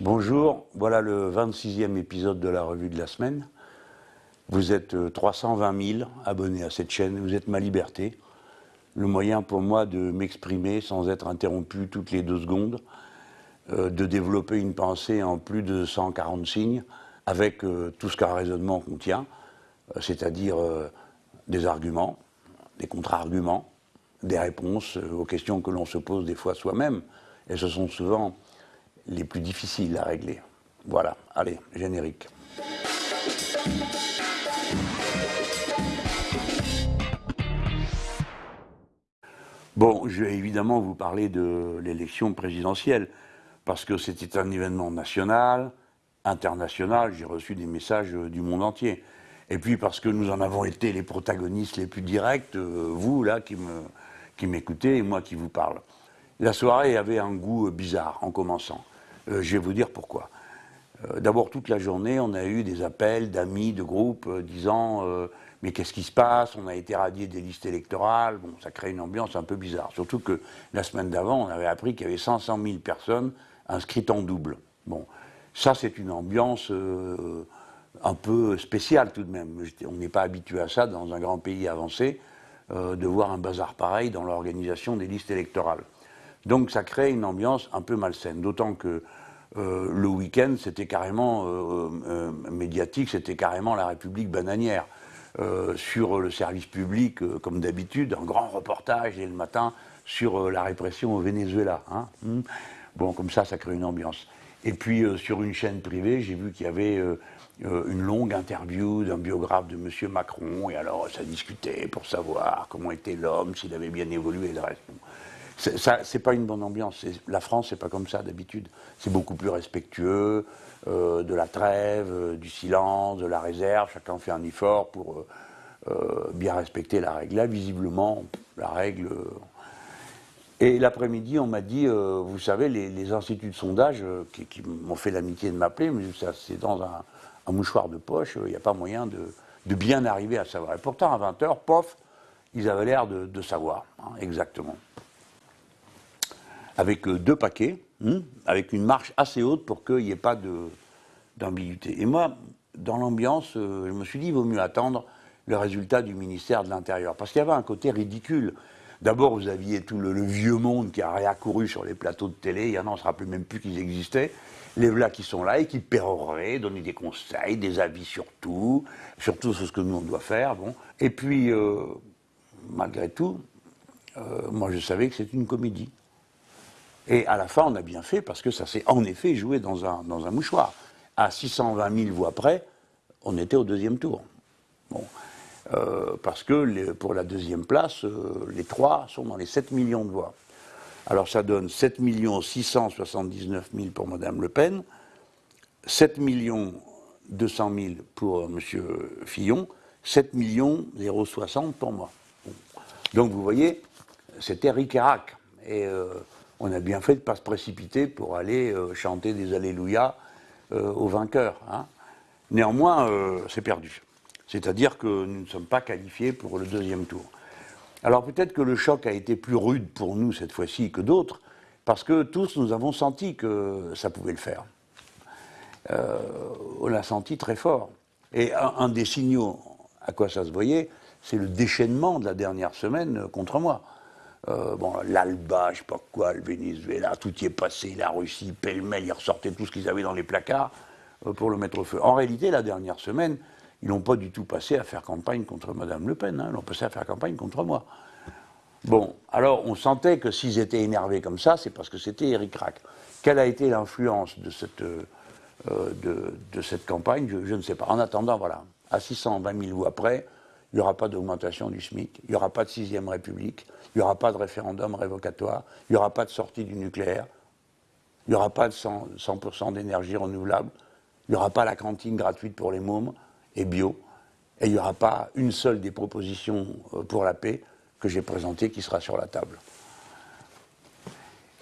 Bonjour, voilà le 26e épisode de la revue de la semaine. Vous êtes 320 000 abonnés à cette chaîne, vous êtes ma liberté. Le moyen pour moi de m'exprimer sans être interrompu toutes les deux secondes, euh, de développer une pensée en plus de 140 signes avec euh, tout ce qu'un raisonnement contient, euh, c'est-à-dire des arguments, des contre-arguments, des réponses aux questions que l'on se pose des fois soi-même. Et ce sont souvent les plus difficiles à régler. Voilà, allez, générique. Bon, je vais évidemment vous parler de l'élection présidentielle, parce que c'était un événement national, international, j'ai reçu des messages du monde entier. Et puis parce que nous en avons été les protagonistes les plus directs, euh, vous là qui m'écoutez qui et moi qui vous parle. La soirée avait un goût bizarre en commençant. Euh, je vais vous dire pourquoi. Euh, d'abord, toute la journée, on a eu des appels d'amis, de groupes euh, disant Mais qu'est-ce qui se passe? On a été radié des listes électorales. Bon, ça crée une ambiance un peu bizarre. Surtout que la semaine d'avant, on avait appris qu'il y avait 500 000 personnes inscrites en double. Bon, ça, c'est une ambiance un peu spéciale tout de même. On n'est pas habitué à ça dans un grand pays avancé, de voir un bazar pareil dans l'organisation des listes électorales. Donc ça crée une ambiance un peu malsaine, d'autant que euh, le week-end, c'était carrément euh, euh, médiatique, c'était carrément la République bananière. sur le service public, comme d'habitude, un grand reportage dès le matin sur la répression au Venezuela. Hein. Hmm. Bon, comme ça, ça crée une ambiance. Et puis, sur une chaîne privée, j'ai vu qu'il y avait une longue interview d'un biographe de M. Macron, et alors ça discutait pour savoir comment était l'homme, s'il avait bien évolué et le reste. C'est pas une bonne ambiance. La France, c'est pas comme ça d'habitude. C'est beaucoup plus respectueux euh, de la trêve, euh, du silence, de la réserve. Chacun fait un effort pour euh, bien respecter la règle. Là, visiblement, la règle. Et l'après-midi, on m'a dit, vous savez, les, instituts de sondage qui, m'ont fait l'amitié de m'appeler, mais c'est dans un, mouchoir de poche, il n'y a pas moyen de, bien arriver à savoir. Et pourtant, à 20h, pof, ils avaient l'air de, savoir, hein, exactement avec euh, deux paquets, hmm, avec une marche assez haute pour qu'il n'y ait pas d'ambiguïté. Et moi, dans l'ambiance, euh, je me suis dit, il vaut mieux attendre le résultat du ministère de l'Intérieur. Parce qu'il y avait un côté ridicule. D'abord, vous aviez tout le, vieux monde qui a réaccouru sur les plateaux de télé. Il y en a, on ne se rappelle même plus qu'ils existaient. Les voilà qui sont là et qui péroraient, donner des conseils, des avis sur tout, surtout sur ce que nous, on doit faire. Bon. Et puis, euh, malgré tout, moi, je savais que c'était une comédie. Et à la fin, on a bien fait parce que ça s'est en effet joué dans un, mouchoir. À 620 000 voix près, on était au deuxième tour. Euh, parce que pour la deuxième place, euh, les trois sont dans les 7 millions de voix. Alors ça donne 7 679 000 pour Mme Le Pen, 7 200 000 pour M. Fillon, 7 060 pour moi. Donc vous voyez, c'était ric et rac. Et euh, on a bien fait de ne pas se précipiter pour aller euh, chanter des Alléluia euh, aux vainqueurs. Hein. Néanmoins, euh, c'est perdu. C'est-à-dire que nous ne sommes pas qualifiés pour le deuxième tour. Alors peut-être que le choc a été plus rude pour nous cette fois-ci que d'autres, parce que tous nous avons senti que ça pouvait le faire. on l'a senti très fort. Et un des signaux à quoi ça se voyait, c'est le déchaînement de la dernière semaine contre moi. Euh, bon, l'Alba, je sais pas quoi, le Venezuela, tout y est passé, la Russie, pêle-mêle, ils ressortaient tout ce qu'ils avaient dans les placards euh, pour le mettre au feu. En réalité, la dernière semaine, ils n'ont pas du tout passé à faire campagne contre Mme Le Pen, hein, ils ont passé à faire campagne contre moi. Bon, alors on sentait que s'ils étaient énervés comme ça, c'est parce que c'était Eric Rack. Quelle a été l'influence de cette, euh, de, cette campagne je, je, ne sais pas. En attendant, voilà, à 620 000 voix près, il n'y aura pas d'augmentation du SMIC, il n'y aura pas de sixième République, il n'y aura pas de référendum révocatoire, il n'y aura pas de sortie du nucléaire, il n'y aura pas de 100%, d'énergie renouvelable, il n'y aura pas la cantine gratuite pour les mômes et bio, et il n'y aura pas une seule des propositions euh, pour la paix que j'ai présentées qui sera sur la table.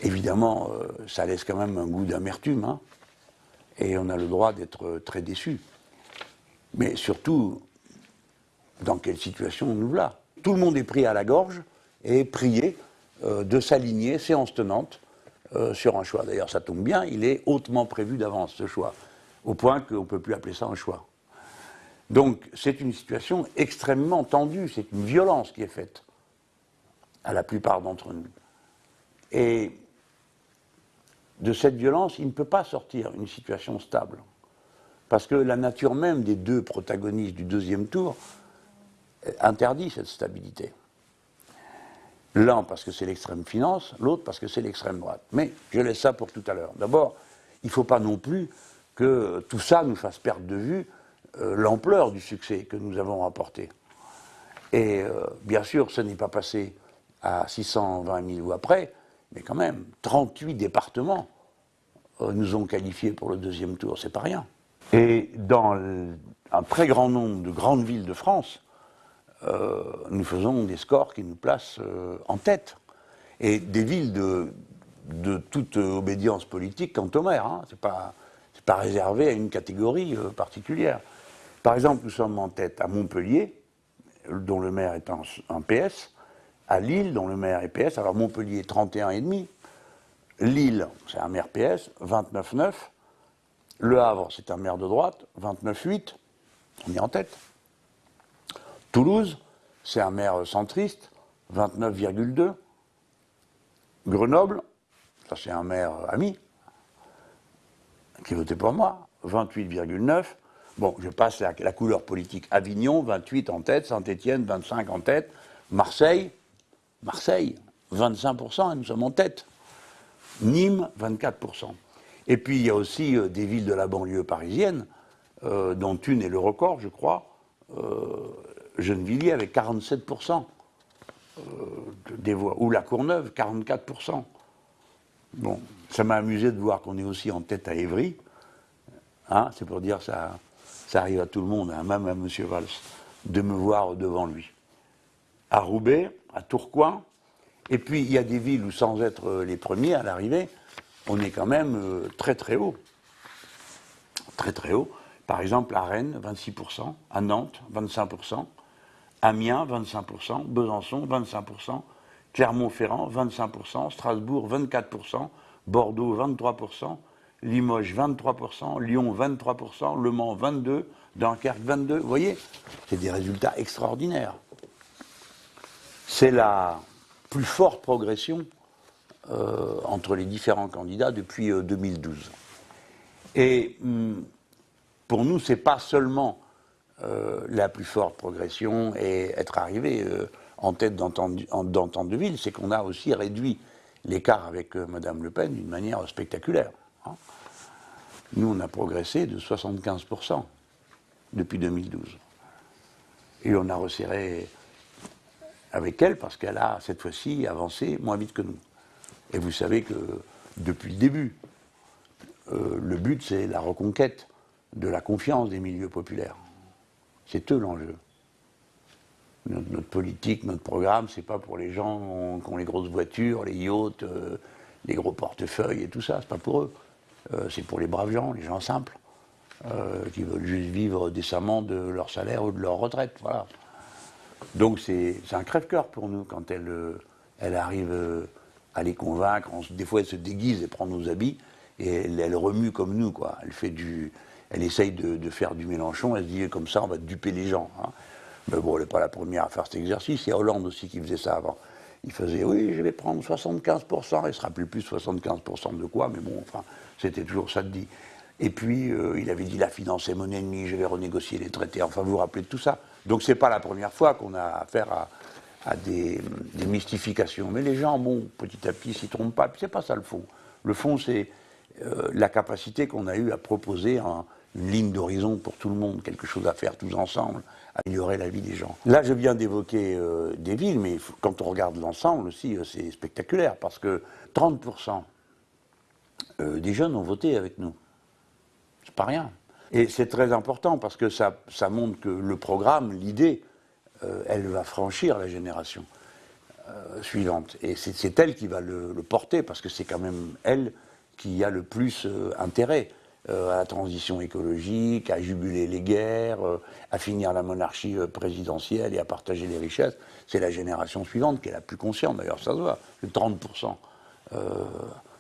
Évidemment, euh, ça laisse quand même un goût d'amertume, hein, et on a le droit d'être très déçu. Mais surtout, dans quelle situation nous voilà Tout le monde est pris à la gorge et prié euh, de s'aligner, séance tenante, sur un choix. D'ailleurs, ça tombe bien, il est hautement prévu d'avance, ce choix, au point qu'on ne peut plus appeler ça un choix. Donc, c'est une situation extrêmement tendue, c'est une violence qui est faite à la plupart d'entre nous. Et de cette violence, il ne peut pas sortir une situation stable. Parce que la nature même des deux protagonistes du deuxième tour interdit cette stabilité. L'un parce que c'est l'extrême finance, l'autre parce que c'est l'extrême droite. Mais je laisse ça pour tout à l'heure. D'abord, il ne faut pas non plus que tout ça nous fasse perdre de vue euh, l'ampleur du succès que nous avons remporté. Et euh, bien sûr, ce n'est pas passé à 620 000 voix près, mais quand même, 38 départements euh, nous ont qualifiés pour le deuxième tour, c'est pas rien. Et dans un très grand nombre de grandes villes de France, euh, nous faisons des scores qui nous placent euh, en tête. Et des villes de, toute obédience politique quant au maire, hein, c'est pas, pas réservé à une catégorie particulière. Par exemple, nous sommes en tête à Montpellier, dont le maire est un PS, à Lille, dont le maire est PS. Alors Montpellier, 31,5. Lille, c'est un maire PS, 29,9. Le Havre, c'est un maire de droite, 29,8. On est en tête. Toulouse, c'est un maire centriste, 29,2. Grenoble, ça c'est un maire ami, qui votait pour moi, 28,9. Bon, je passe la couleur politique. Avignon, 28 en tête, Saint-Étienne, 25 en tête, Marseille, Marseille, 25%, et nous sommes en tête. Nîmes, 24%. Et puis il y a aussi euh, des villes de la banlieue parisienne, euh, dont une est le record, je crois, euh, Gennevilliers avec 47% des voix, ou La Courneuve, 44%. Bon, ça m'a amusé de voir qu'on est aussi en tête à Évry. Hein, c'est pour dire ça, ça arrive à tout le monde, hein, même à M. Valls, de me voir devant lui. À Roubaix, à Tourcoing. Et puis, il y a des villes où, sans être euh, les premiers à l'arrivée, on est quand même euh, très très haut. Très très haut. Par exemple, à Rennes, 26%, à Nantes, 25%, Amiens, 25%, Besançon, 25%, Clermont-Ferrand, 25%, Strasbourg, 24%, Bordeaux, 23%, Limoges, 23%, Lyon, 23%, Le Mans, 22%, Dunkerque, 22%. Vous voyez, c'est des résultats extraordinaires c'est la plus forte progression euh, entre les différents candidats depuis 2012. Euh, Et hum, pour nous, ce n'est pas seulement la plus forte progression et être arrivé en tête d'entente de ville, c'est qu'on a aussi réduit l'écart avec Mme Le Pen d'une manière spectaculaire. Hein. Nous, on a progressé de 75% depuis 2012. Et on a resserré avec elle parce qu'elle a cette fois-ci avancé moins vite que nous. Et vous savez que depuis le début, euh, le but c'est la reconquête de la confiance des milieux populaires. C'est eux l'enjeu. Notre, politique, notre programme, c'est pas pour les gens qui ont les grosses voitures, les yachts, euh, les gros portefeuilles et tout ça, c'est pas pour eux. Euh, c'est pour les braves gens, les gens simples, qui veulent juste vivre décemment de leur salaire ou de leur retraite. Donc c'est un crève-cœur pour nous quand elle, euh, elle arrive euh, à les convaincre. des fois, elle se déguise et prend nos habits et elle, remue comme nous, quoi. Elle fait du, elle essaye de, faire du Mélenchon. Elle se dit comme ça, on va duper les gens. Hein. Mais bon, elle n'est pas la première à faire cet exercice. Il y a Hollande aussi qui faisait ça avant. Il faisait, oui, je vais prendre 75%. Il ne se rappelait plus 75% de quoi, mais bon, enfin, c'était toujours ça de dit. Et puis, euh, il avait dit la finance est mon ennemi, je vais renégocier les traités. Enfin, vous vous rappelez de tout ça donc ce n'est pas la première fois qu'on a affaire à, des, mystifications. Mais les gens, bon, petit à petit, s'y trompent pas. Puis c'est pas ça le fond. Le fond, c'est euh, la capacité qu'on a eue à proposer une ligne d'horizon pour tout le monde, quelque chose à faire tous ensemble, améliorer la vie des gens. Là, je viens d'évoquer euh, des villes, mais quand on regarde l'ensemble aussi, euh, c'est spectaculaire, parce que 30% des jeunes ont voté avec nous. C'est pas rien. Et c'est très important parce que ça, montre que le programme, l'idée, elle va franchir la génération suivante. Et c'est elle qui va le, porter parce que c'est quand même elle qui a le plus euh, intérêt à la transition écologique, à juguler les guerres, à finir la monarchie présidentielle et à partager les richesses. C'est la génération suivante qui est la plus consciente, d'ailleurs ça se voit, que 30%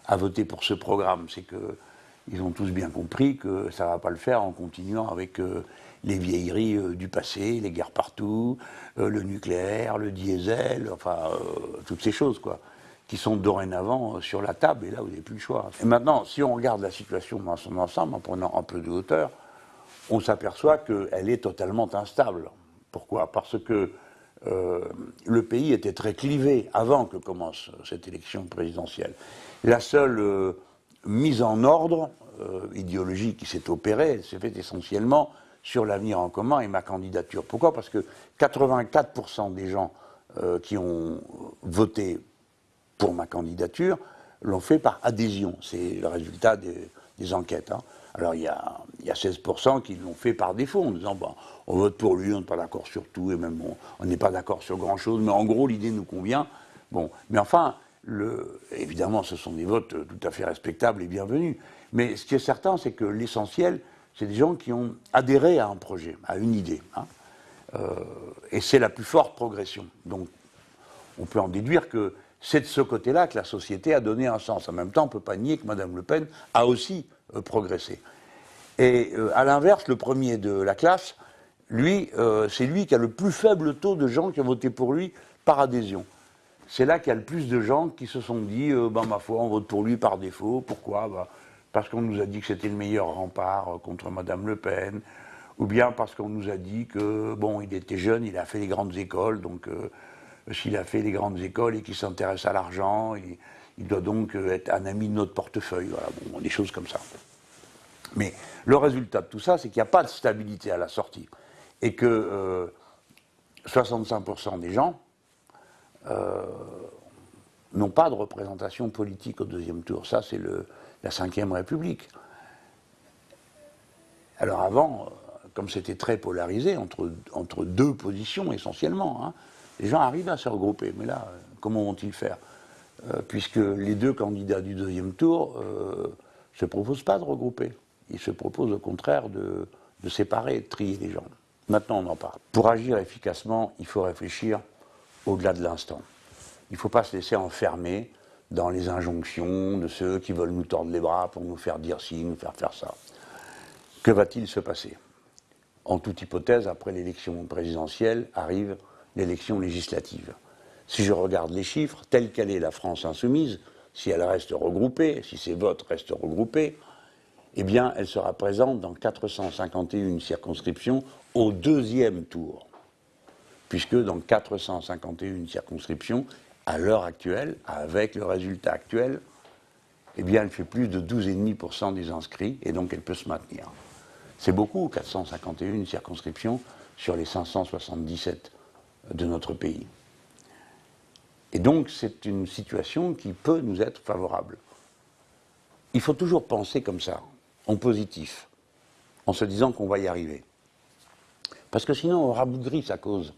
à voter pour ce programme. C'est qu'ils ont tous bien compris que ça ne va pas le faire en continuant avec euh, les vieilleries euh, du passé, les guerres partout, euh, le nucléaire, le diesel, enfin, toutes ces choses, quoi, qui sont dorénavant sur la table, et là, vous n'avez plus le choix. Et maintenant, si on regarde la situation dans son ensemble, en prenant un peu de hauteur, on s'aperçoit qu'elle est totalement instable. Pourquoi? Parce que euh, le pays était très clivé avant que commence cette élection présidentielle. La seule euh, mise en ordre euh, idéologique qui s'est opérée, s'est faite essentiellement sur l'avenir en commun et ma candidature. Pourquoi? Parce que 84% des gens qui ont voté pour ma candidature l'ont fait par adhésion. C'est le résultat des, enquêtes. Hein. Alors il y a, 16% qui l'ont fait par défaut en disant bon, on vote pour lui, on n'est pas d'accord sur tout, et même on n'est pas d'accord sur grand-chose, mais en gros l'idée nous convient. Bon, mais enfin, évidemment ce sont des votes tout à fait respectables et bienvenus. Mais ce qui est certain, c'est que l'essentiel, c'est des gens qui ont adhéré à un projet, à une idée. Hein. Euh, et c'est la plus forte progression. Donc on peut en déduire que c'est de ce côté-là que la société a donné un sens. En même temps, on ne peut pas nier que Mme Le Pen a aussi euh, progresser. Et euh, à l'inverse, le premier de la classe, lui, euh, c'est lui qui a le plus faible taux de gens qui ont voté pour lui par adhésion. C'est là qu'il y a le plus de gens qui se sont dit, ben, ma foi, on vote pour lui par défaut. Pourquoi? Bah, Parce qu'on nous a dit que c'était le meilleur rempart contre Madame Le Pen, ou bien parce qu'on nous a dit que, bon, il était jeune, il a fait les grandes écoles, donc s'il a fait les grandes écoles et qu'il s'intéresse à l'argent, il, doit donc euh, être un ami de notre portefeuille. Voilà, bon, des choses comme ça. Mais le résultat de tout ça, c'est qu'il n'y a pas de stabilité à la sortie. Et que 65% euh, des gens euh, n'ont pas de représentation politique au deuxième tour. Ça, c'est la Ve République. Alors avant, comme c'était très polarisé entre, entre deux positions essentiellement, hein, les gens arrivent à se regrouper. Mais là, comment vont-ils faire euh, puisque les deux candidats du deuxième tour ne euh, se proposent pas de regrouper. Ils se proposent au contraire de, séparer, de trier les gens. Maintenant, on en parle. Pour agir efficacement, il faut réfléchir au-delà de l'instant. Il ne faut pas se laisser enfermer dans les injonctions de ceux qui veulent nous tordre les bras pour nous faire dire ci, nous faire faire ça. Que va-t-il se passer? En toute hypothèse, après l'élection présidentielle, arrive l'élection législative. Si je regarde les chiffres, telle qu'elle est la France insoumise, si elle reste regroupée, si ses votes restent regroupés, eh bien, elle sera présente dans 451 circonscriptions au deuxième tour. Puisque dans 451 circonscriptions, à l'heure actuelle, avec le résultat actuel, eh bien, elle fait plus de 12,5% des inscrits et donc elle peut se maintenir. C'est beaucoup, 451 circonscriptions sur les 577 de notre pays. Et donc c'est une situation qui peut nous être favorable. Il faut toujours penser comme ça, en positif, en se disant qu'on va y arriver. Parce que sinon on rabougrit sa cause.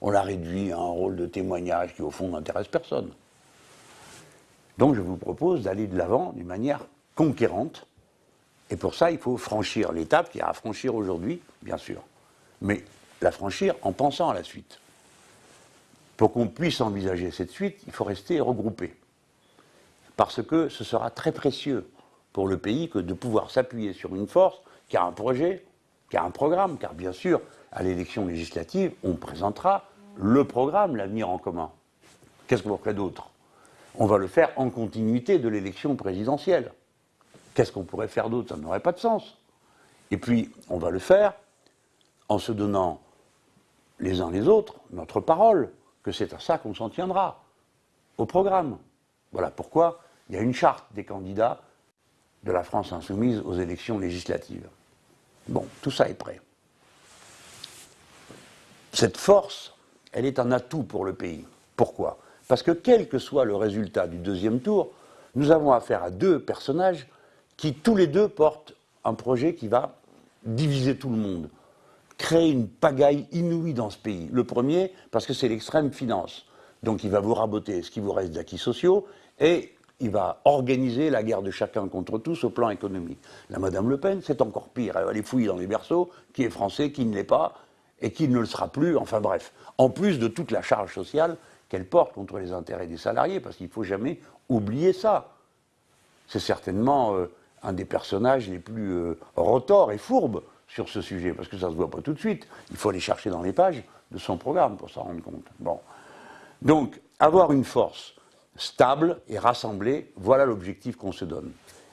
On la réduit à un rôle de témoignage qui au fond n'intéresse personne. Donc je vous propose d'aller de l'avant d'une manière conquérante. Et pour ça, il faut franchir l'étape qui y a à franchir aujourd'hui, bien sûr. Mais la franchir en pensant à la suite. Pour qu'on puisse envisager cette suite, il faut rester regroupé. Parce que ce sera très précieux pour le pays que de pouvoir s'appuyer sur une force qui a un projet, qui a un programme, car bien sûr, à l'élection législative, on présentera le programme, l'avenir en commun. Qu'est-ce qu'on ferait d'autre? On va le faire en continuité de l'élection présidentielle. Qu'est-ce qu'on pourrait faire d'autre? Ça n'aurait pas de sens. Et puis, on va le faire en se donnant les uns les autres notre parole, que c'est à ça qu'on s'en tiendra, au programme. Voilà pourquoi il y a une charte des candidats de la France insoumise aux élections législatives. Bon, tout ça est prêt. Cette force, elle est un atout pour le pays. Pourquoi? Parce que quel que soit le résultat du deuxième tour, nous avons affaire à deux personnages qui tous les deux portent un projet qui va diviser tout le monde créer une pagaille inouïe dans ce pays. Le premier, parce que c'est l'extrême finance. Donc il va vous raboter ce qui vous reste d'acquis sociaux et il va organiser la guerre de chacun contre tous au plan économique. La Madame Le Pen, c'est encore pire. Elle va aller fouiller dans les berceaux qui est français, qui ne l'est pas et qui ne le sera plus. Enfin bref, en plus de toute la charge sociale qu'elle porte contre les intérêts des salariés, parce qu'il ne faut jamais oublier ça. c'est certainement euh, un des personnages les plus euh, rotors et fourbes sur ce sujet, parce que ça ne se voit pas tout de suite. Il faut aller chercher dans les pages de son programme pour s'en rendre compte. Donc, avoir une force stable et rassemblée, voilà l'objectif qu'on se donne.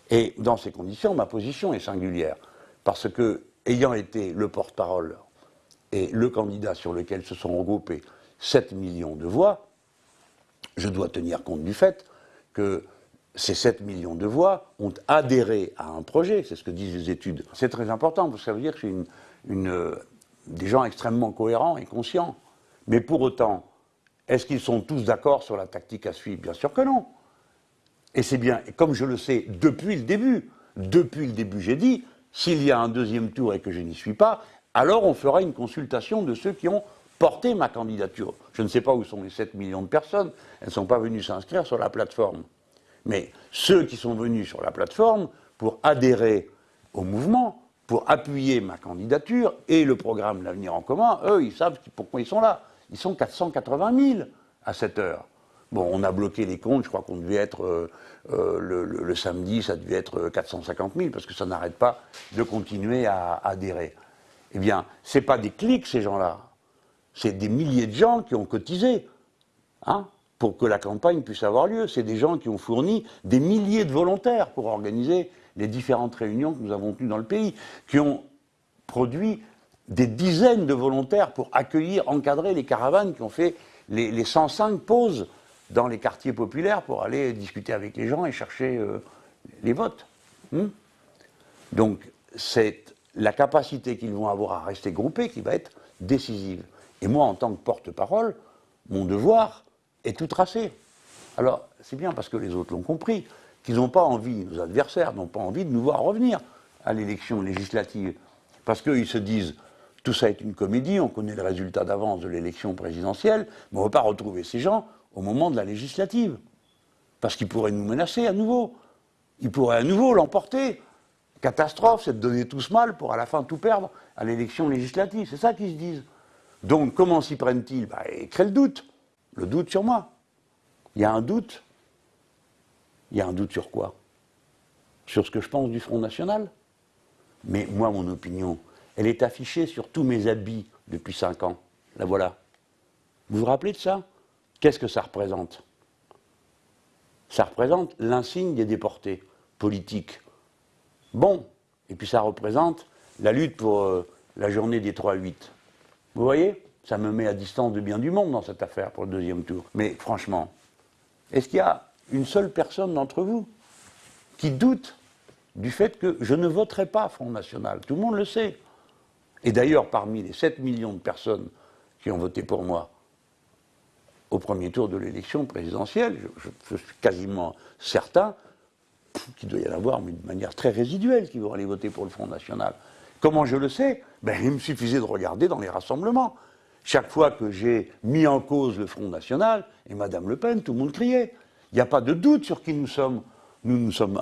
Et dans ces conditions, ma position est singulière, parce que, ayant été le porte-parole et le candidat sur lequel se sont regroupés 7 millions de voix, je dois tenir compte du fait que ces 7 millions de voix ont adhéré à un projet, c'est ce que disent les études. C'est très important, parce que ça veut dire que c'est une, des gens extrêmement cohérents et conscients. Mais pour autant, est-ce qu'ils sont tous d'accord sur la tactique à suivre? Bien sûr que non. Et c'est bien, et comme je le sais depuis le début, depuis le début j'ai dit, s'il y a un deuxième tour et que je n'y suis pas, alors on fera une consultation de ceux qui ont porté ma candidature. Je ne sais pas où sont les 7 millions de personnes, elles ne sont pas venues s'inscrire sur la plateforme. Mais ceux qui sont venus sur la plateforme pour adhérer au mouvement, pour appuyer ma candidature et le programme L'Avenir en commun, eux, ils savent pourquoi ils sont là. Ils sont 480 000 à cette heure. Bon, on a bloqué les comptes, je crois qu'on devait être, euh, euh, le, samedi, ça devait être 450 000, parce que ça n'arrête pas de continuer à, adhérer. Eh bien, ce n'est pas des clics, ces gens-là. C'est des milliers de gens qui ont cotisé. Hein pour que la campagne puisse avoir lieu. C'est des gens qui ont fourni des milliers de volontaires pour organiser les différentes réunions que nous avons tenues dans le pays, qui ont produit des dizaines de volontaires pour accueillir, encadrer les caravanes qui ont fait les, 105 pauses dans les quartiers populaires pour aller discuter avec les gens et chercher euh, les votes. Hmm Donc c'est la capacité qu'ils vont avoir à rester groupés qui va être décisive. Et moi, en tant que porte-parole, mon devoir, est tout tracé. Alors, c'est bien parce que les autres l'ont compris, qu'ils n'ont pas envie, nos adversaires n'ont pas envie de nous voir revenir à l'élection législative. Parce qu'ils se disent, tout ça est une comédie, on connaît le résultat d'avance de l'élection présidentielle, mais on ne va pas retrouver ces gens au moment de la législative. Parce qu'ils pourraient nous menacer à nouveau. Ils pourraient à nouveau l'emporter. Catastrophe, c'est de donner tout ce mal pour à la fin tout perdre à l'élection législative. C'est ça qu'ils se disent. Donc comment s'y prennent-ils? Bah, Ils créent le doute le doute sur moi. Il y a un doute. Il y a un doute sur quoi? Sur ce que je pense du Front National? Mais moi, mon opinion, elle est affichée sur tous mes habits depuis cinq ans. La voilà. Vous vous rappelez de ça? Qu'est-ce que ça représente? Ça représente l'insigne des déportés politiques. Bon, et puis ça représente la lutte pour euh, la journée des 3-8. Vous voyez? Ça me met à distance de bien du monde dans cette affaire pour le deuxième tour. Mais franchement, est-ce qu'il y a une seule personne d'entre vous qui doute du fait que je ne voterai pas Front National? Tout le monde le sait. Et d'ailleurs, parmi les 7 millions de personnes qui ont voté pour moi au premier tour de l'élection présidentielle, je, suis quasiment certain qu'il doit y en avoir, mais de manière très résiduelle, qui vont aller voter pour le Front National. Comment je le sais? Ben, Il me suffisait de regarder dans les rassemblements. Chaque fois que j'ai mis en cause le Front National et Mme Le Pen, tout le monde criait. Il n'y a pas de doute sur qui nous sommes. Nous, nous sommes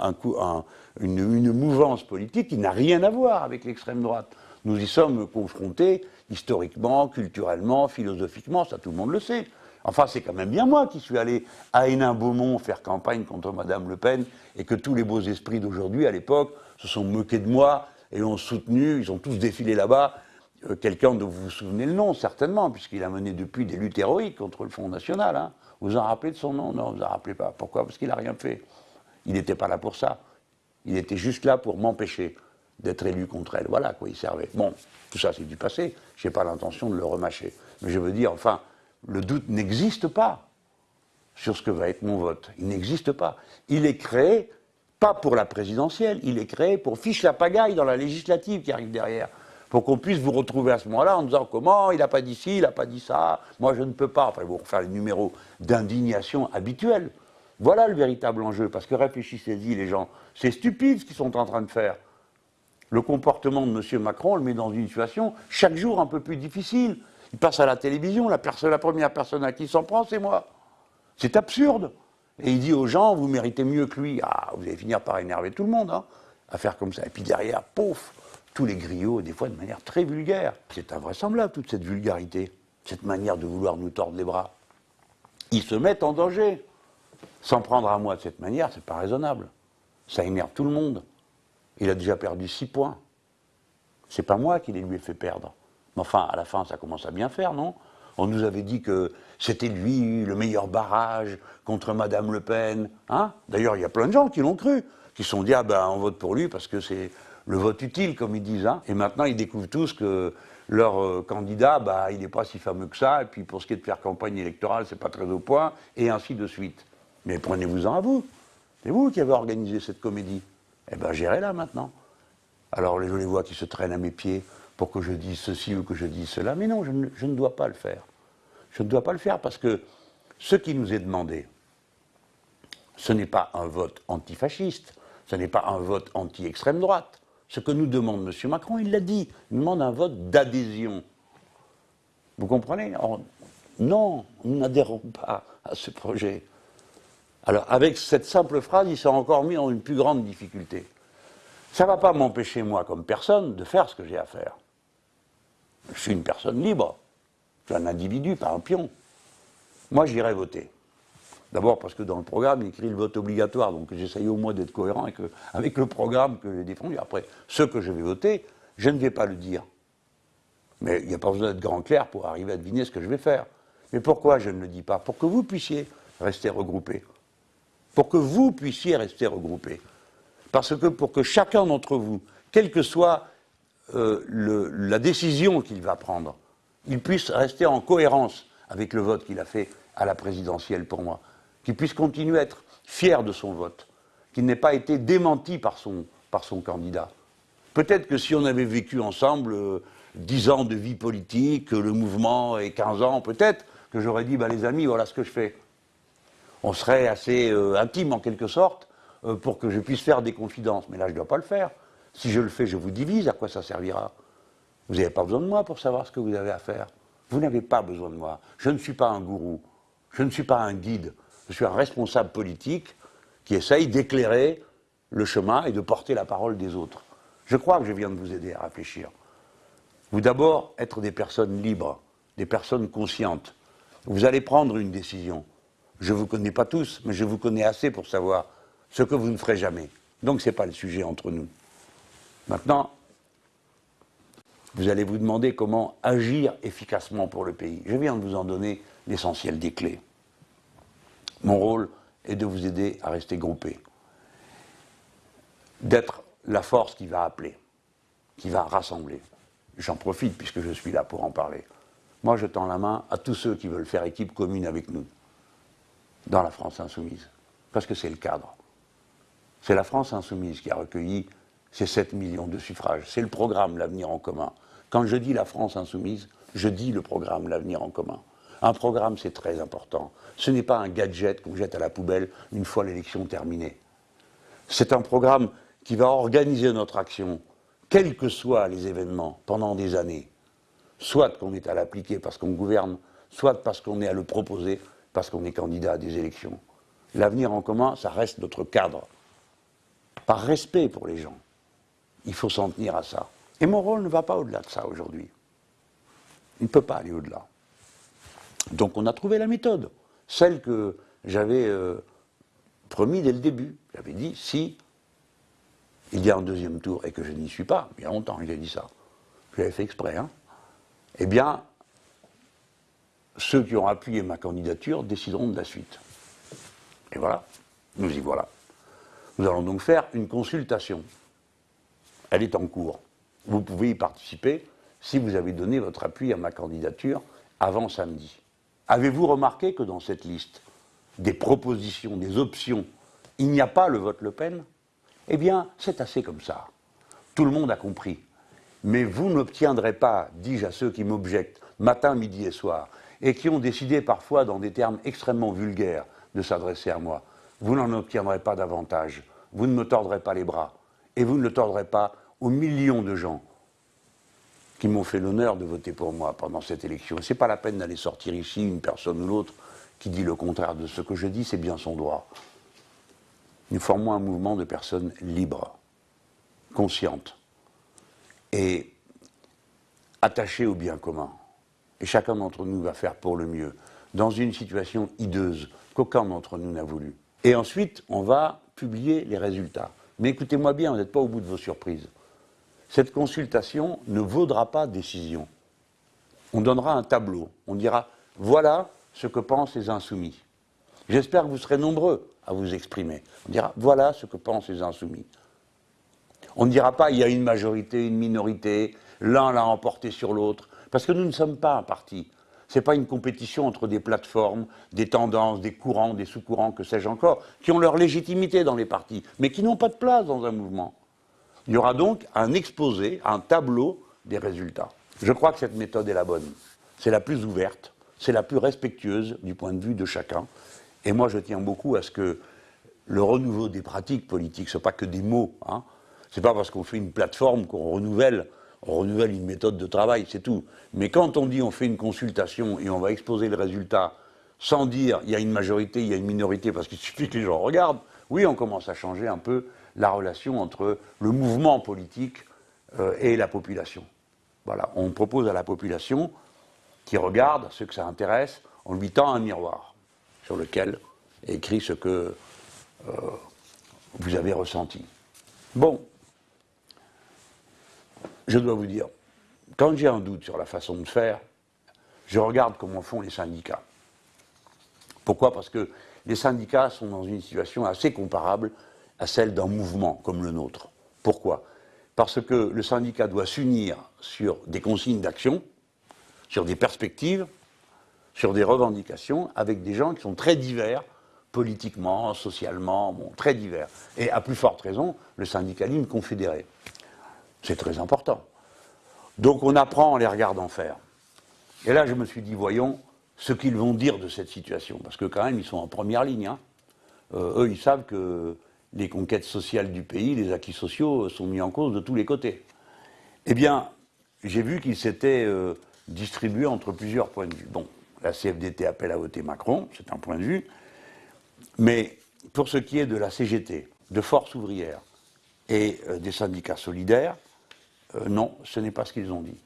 une, mouvance politique qui n'a rien à voir avec l'extrême droite. Nous y sommes confrontés historiquement, culturellement, philosophiquement, ça tout le monde le sait. Enfin, c'est quand même bien moi qui suis allé à Hénin-Beaumont faire campagne contre Mme Le Pen et que tous les beaux esprits d'aujourd'hui, à l'époque, se sont moqués de moi et l'ont soutenu, ils ont tous défilé là-bas quelqu'un dont vous vous souvenez le nom, certainement, puisqu'il a mené depuis des luttes héroïques contre le Front National. Hein. Vous en rappelez de son nom? Non, vous en rappelez pas. Pourquoi? Parce qu'il n'a rien fait. Il n'était pas là pour ça. Il était juste là pour m'empêcher d'être élu contre elle. Voilà quoi il servait. Bon, tout ça c'est du passé. Je n'ai pas l'intention de le remâcher. Mais je veux dire, enfin, le doute n'existe pas sur ce que va être mon vote. Il n'existe pas. Il est créé, pas pour la présidentielle, il est créé pour fiche la pagaille dans la législative qui arrive derrière pour qu'on puisse vous retrouver à ce moment-là en disant comment il n'a pas dit ci, il n'a pas dit ça, moi je ne peux pas. Enfin, vous refaire les numéros d'indignation habituels. Voilà le véritable enjeu, parce que réfléchissez-y les gens, c'est stupide ce qu'ils sont en train de faire. Le comportement de M. Macron le met dans une situation chaque jour un peu plus difficile. Il passe à la télévision, la, première personne à qui s'en prend, c'est moi. C'est absurde. Et il dit aux gens, vous méritez mieux que lui. Ah, vous allez finir par énerver tout le monde, hein, à faire comme ça. Et puis derrière, pouf, tous les griots, des fois de manière très vulgaire. C'est invraisemblable, toute cette vulgarité, cette manière de vouloir nous tordre les bras. Ils se mettent en danger. S'en prendre à moi de cette manière, c'est pas raisonnable. Ça énerve tout le monde. Il a déjà perdu 6 points. C'est pas moi qui les lui ai fait perdre. Mais enfin, à la fin, ça commence à bien faire, non? On nous avait dit que c'était lui le meilleur barrage contre Madame Le Pen. Hein? D'ailleurs, il y a plein de gens qui l'ont cru, qui se sont dit, ah ben, on vote pour lui parce que c'est le vote utile, comme ils disent. Hein. Et maintenant, ils découvrent tous que leur euh, candidat, bah, il n'est pas si fameux que ça, et puis pour ce qui est de faire campagne électorale, c'est pas très au point, et ainsi de suite. Mais prenez-vous-en à vous. C'est vous qui avez organisé cette comédie. Eh bien, gérez-la maintenant. Alors, les vois qui se traînent à mes pieds pour que je dise ceci ou que je dise cela. Mais non, je ne, je ne dois pas le faire. Je ne dois pas le faire parce que ce qui nous est demandé, ce n'est pas un vote antifasciste, ce n'est pas un vote anti-extrême droite, ce que nous demande M. Macron, il l'a dit, il demande un vote d'adhésion. Vous comprenez Non, nous n'adhérons pas à ce projet. Alors, avec cette simple phrase, il s'est encore mis dans une plus grande difficulté. Ça ne va pas m'empêcher, moi, comme personne, de faire ce que j'ai à faire. Je suis une personne libre. Je suis un individu, pas un pion. Moi, j'irai voter. D'abord parce que dans le programme, il écrit le vote obligatoire, donc j'essaye au moins d'être cohérent avec, avec, le programme que j'ai défendu. Après, ce que je vais voter, je ne vais pas le dire. Mais il n'y a pas besoin d'être grand clair pour arriver à deviner ce que je vais faire. Mais pourquoi je ne le dis pas? Pour que vous puissiez rester regroupés. Pour que vous puissiez rester regroupés. Parce que pour que chacun d'entre vous, quelle que soit euh, la décision qu'il va prendre, il puisse rester en cohérence avec le vote qu'il a fait à la présidentielle pour moi qu'il puisse continuer à être fier de son vote, qu'il n'ait pas été démenti par son, par son candidat. Peut-être que si on avait vécu ensemble euh, dix ans de vie politique, le mouvement et 15 ans, peut-être que j'aurais dit, bah, les amis, voilà ce que je fais. On serait assez euh, intime en quelque sorte euh, pour que je puisse faire des confidences. Mais là, je ne dois pas le faire. Si je le fais, je vous divise, à quoi ça servira? Vous n'avez pas besoin de moi pour savoir ce que vous avez à faire. Vous n'avez pas besoin de moi. Je ne suis pas un gourou. Je ne suis pas un guide. Je suis un responsable politique qui essaye d'éclairer le chemin et de porter la parole des autres. Je crois que je viens de vous aider à réfléchir. Vous d'abord être des personnes libres, des personnes conscientes. Vous allez prendre une décision. Je ne vous connais pas tous, mais je vous connais assez pour savoir ce que vous ne ferez jamais. Donc ce n'est pas le sujet entre nous. Maintenant, vous allez vous demander comment agir efficacement pour le pays. Je viens de vous en donner l'essentiel des clés. Mon rôle est de vous aider à rester groupés, d'être la force qui va appeler, qui va rassembler. J'en profite puisque je suis là pour en parler. Moi, je tends la main à tous ceux qui veulent faire équipe commune avec nous, dans la France insoumise, parce que c'est le cadre. C'est la France insoumise qui a recueilli ces 7 millions de suffrages. C'est le programme L'avenir en commun. Quand je dis la France insoumise, je dis le programme L'avenir en commun. Un programme, c'est très important. Ce n'est pas un gadget qu'on jette à la poubelle une fois l'élection terminée. C'est un programme qui va organiser notre action, quels que soient les événements, pendant des années. Soit qu'on est à l'appliquer parce qu'on gouverne, soit parce qu'on est à le proposer parce qu'on est candidat à des élections. L'avenir en commun, ça reste notre cadre. Par respect pour les gens, il faut s'en tenir à ça. Et mon rôle ne va pas au-delà de ça aujourd'hui. Il ne peut pas aller au-delà. Donc on a trouvé la méthode, celle que j'avais euh, promis dès le début. J'avais dit, si il y a un deuxième tour et que je n'y suis pas, il y a longtemps il dit ça, j'avais fait exprès, hein, eh bien, ceux qui ont appuyé ma candidature décideront de la suite. Et voilà, nous y voilà. Nous allons donc faire une consultation. Elle est en cours. Vous pouvez y participer si vous avez donné votre appui à ma candidature avant samedi. Avez-vous remarqué que dans cette liste des propositions, des options, il n'y a pas le vote Le Pen? Eh bien, c'est assez comme ça. Tout le monde a compris. Mais vous n'obtiendrez pas, dis-je à ceux qui m'objectent, matin, midi et soir, et qui ont décidé parfois dans des termes extrêmement vulgaires de s'adresser à moi, vous n'en obtiendrez pas davantage. Vous ne me tordrez pas les bras. Et vous ne le tordrez pas aux millions de gens qui m'ont fait l'honneur de voter pour moi pendant cette élection. Ce n'est pas la peine d'aller sortir ici une personne ou l'autre qui dit le contraire de ce que je dis, c'est bien son droit. Nous formons un mouvement de personnes libres, conscientes et attachées au bien commun. Et chacun d'entre nous va faire pour le mieux, dans une situation hideuse qu'aucun d'entre nous n'a voulu. Et ensuite, on va publier les résultats. Mais écoutez-moi bien, vous n'êtes pas au bout de vos surprises. Cette consultation ne vaudra pas décision. On donnera un tableau. On dira voilà ce que pensent les insoumis. J'espère que vous serez nombreux à vous exprimer. On dira voilà ce que pensent les insoumis. On ne dira pas il y a une majorité, une minorité, l'un l'a emporté sur l'autre, parce que nous ne sommes pas un parti. Ce n'est pas une compétition entre des plateformes, des tendances, des courants, des sous-courants, que sais-je encore, qui ont leur légitimité dans les partis, mais qui n'ont pas de place dans un mouvement. Il y aura donc un exposé, un tableau des résultats. Je crois que cette méthode est la bonne. C'est la plus ouverte, c'est la plus respectueuse du point de vue de chacun. Et moi, je tiens beaucoup à ce que le renouveau des pratiques politiques, ce n'est pas que des mots. Hein. Ce n'est pas parce qu'on fait une plateforme qu'on renouvelle, on renouvelle une méthode de travail, c'est tout. Mais quand on dit on fait une consultation et on va exposer le résultat sans dire il y a une majorité, il y a une minorité, parce qu'il suffit que les gens regardent, oui, on commence à changer un peu la relation entre le mouvement politique euh, et la population. Voilà, on propose à la population qui regarde, ceux que ça intéresse, on lui tend un miroir sur lequel est écrit ce que euh, vous avez ressenti. Bon, je dois vous dire, quand j'ai un doute sur la façon de faire, je regarde comment font les syndicats. Pourquoi? Parce que les syndicats sont dans une situation assez comparable à celle d'un mouvement comme le nôtre. Pourquoi? Parce que le syndicat doit s'unir sur des consignes d'action, sur des perspectives, sur des revendications, avec des gens qui sont très divers, politiquement, socialement, très divers. Et à plus forte raison, le syndicalisme confédéré. C'est très important. Donc on apprend en les regardant faire. Et là, je me suis dit, voyons ce qu'ils vont dire de cette situation, parce que quand même, ils sont en première ligne. Hein. Euh, eux, ils savent que les conquêtes sociales du pays, les acquis sociaux sont mis en cause de tous les côtés. Eh bien, j'ai vu qu'ils s'étaient euh, distribués entre plusieurs points de vue. Bon, la CFDT appelle à voter Macron, c'est un point de vue, mais pour ce qui est de la CGT, de Force ouvrière et euh, des syndicats solidaires, euh, non, ce n'est pas ce qu'ils ont dit.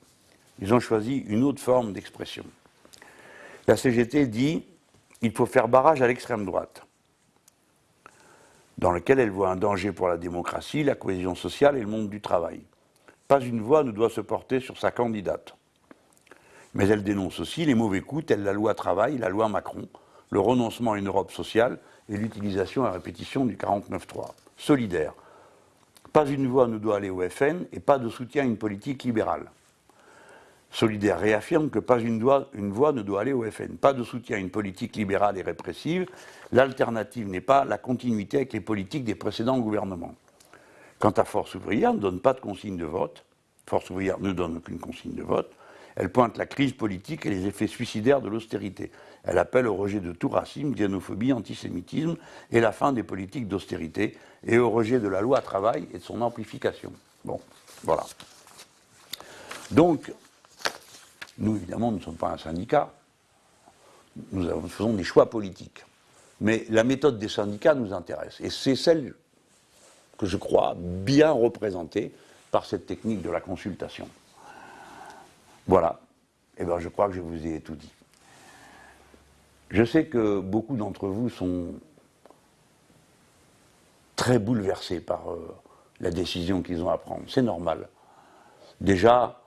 Ils ont choisi une autre forme d'expression. La CGT dit il faut faire barrage à l'extrême droite dans lequel elle voit un danger pour la démocratie, la cohésion sociale et le monde du travail. Pas une voix ne doit se porter sur sa candidate. Mais elle dénonce aussi les mauvais coups tels la loi travail, la loi Macron, le renoncement à une Europe sociale et l'utilisation à répétition du 49-3. Solidaire. Pas une voix ne doit aller au FN et pas de soutien à une politique libérale. Solidaire réaffirme que pas une, voix ne doit aller au FN. Pas de soutien à une politique libérale et répressive. L'alternative n'est pas la continuité avec les politiques des précédents gouvernements. Quant à Force ouvrière, ne donne pas de consigne de vote. Force ouvrière ne donne aucune consigne de vote. Elle pointe la crise politique et les effets suicidaires de l'austérité. Elle appelle au rejet de tout racisme, xénophobie, antisémitisme et la fin des politiques d'austérité et au rejet de la loi travail et de son amplification. Bon, voilà. Donc, nous, évidemment, nous ne sommes pas un syndicat. Nous faisons des choix politiques. Mais la méthode des syndicats nous intéresse. Et c'est celle que je crois bien représentée par cette technique de la consultation. Voilà. Eh bien, je crois que je vous ai tout dit. Je sais que beaucoup d'entre vous sont très bouleversés par euh, la décision qu'ils ont à prendre. C'est normal. Déjà,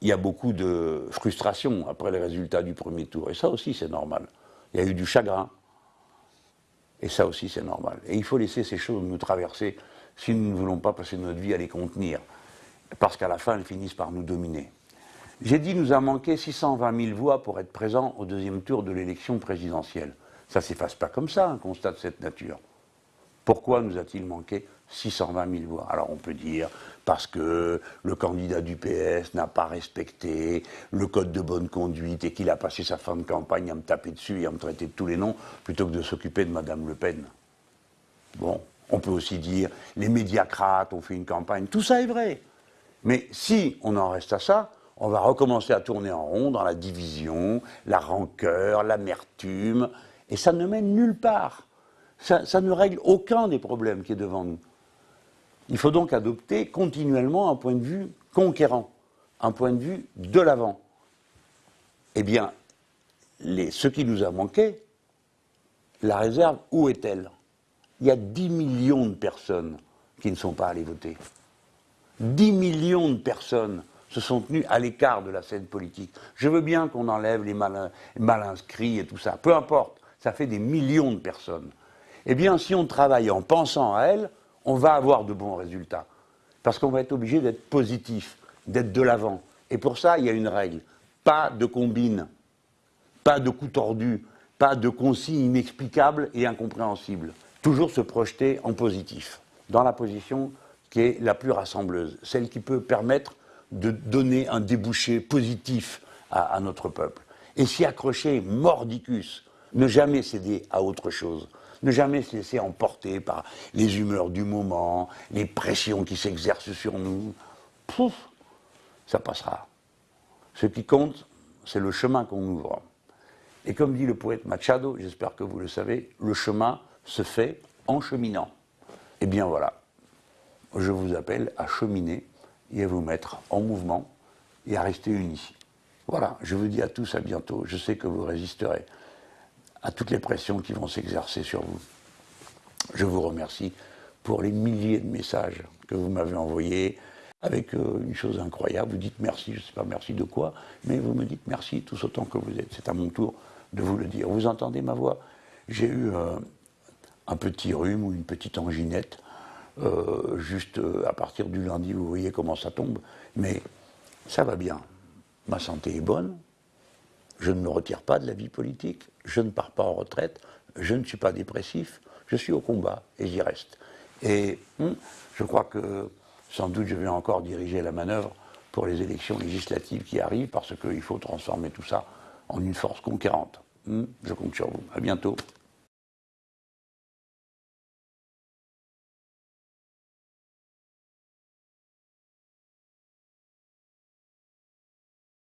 il y a beaucoup de frustration après les résultats du premier tour. Et ça aussi, c'est normal. Il y a eu du chagrin. Et ça aussi, c'est normal. Et il faut laisser ces choses nous traverser si nous ne voulons pas passer notre vie à les contenir. Parce qu'à la fin, elles finissent par nous dominer. J'ai dit, nous a manqué 620 000 voix pour être présents au deuxième tour de l'élection présidentielle. Ça ne s'efface pas comme ça, un constat de cette nature. Pourquoi nous a-t-il manqué 620 000 voix? Alors on peut dire parce que le candidat du PS n'a pas respecté le code de bonne conduite et qu'il a passé sa fin de campagne à me taper dessus et à me traiter de tous les noms plutôt que de s'occuper de Madame Le Pen. Bon, on peut aussi dire les médiacrates ont fait une campagne, tout ça est vrai. Mais si on en reste à ça, on va recommencer à tourner en rond dans la division, la rancœur, l'amertume, et ça ne mène nulle part. Ça, ça ne règle aucun des problèmes qui est devant nous. Il faut donc adopter continuellement un point de vue conquérant, un point de vue de l'avant. Eh bien, ce qui nous a manqué, la réserve, où est-elle? Il y a 10 millions de personnes qui ne sont pas allées voter. 10 millions de personnes se sont tenues à l'écart de la scène politique. Je veux bien qu'on enlève les mal, mal, inscrits et tout ça. Peu importe, ça fait des millions de personnes. Eh bien, si on travaille en pensant à elles, on va avoir de bons résultats. Parce qu'on va être obligé d'être positif, d'être de l'avant. Et pour ça, il y a une règle. Pas de combine, pas de coup tordu, pas de consignes inexplicables et incompréhensibles. Toujours se projeter en positif, dans la position qui est la plus rassembleuse, celle qui peut permettre de donner un débouché positif à, à notre peuple. Et s'y accrocher mordicus, ne jamais céder à autre chose, ne jamais se laisser emporter par les humeurs du moment, les pressions qui s'exercent sur nous. Pouf, ça passera. Ce qui compte, c'est le chemin qu'on ouvre. Et comme dit le poète Machado, j'espère que vous le savez, le chemin se fait en cheminant. Eh bien voilà, je vous appelle à cheminer et à vous mettre en mouvement et à rester unis. Voilà, je vous dis à tous à bientôt. Je sais que vous résisterez à toutes les pressions qui vont s'exercer sur vous. Je vous remercie pour les milliers de messages que vous m'avez envoyés avec euh, une chose incroyable. Vous dites merci, je ne sais pas merci de quoi, mais vous me dites merci tous autant que vous êtes. C'est à mon tour de vous le dire. Vous entendez ma voix? J'ai eu euh, un petit rhume ou une petite anginette. Euh, juste à partir du lundi, vous voyez comment ça tombe. Mais ça va bien. Ma santé est bonne, je ne me retire pas de la vie politique, je ne pars pas en retraite, je ne suis pas dépressif, je suis au combat et j'y reste. Et hum, je crois que sans doute je vais encore diriger la manœuvre pour les élections législatives qui arrivent parce qu'il faut transformer tout ça en une force conquérante. Hum, je compte sur vous. À bientôt.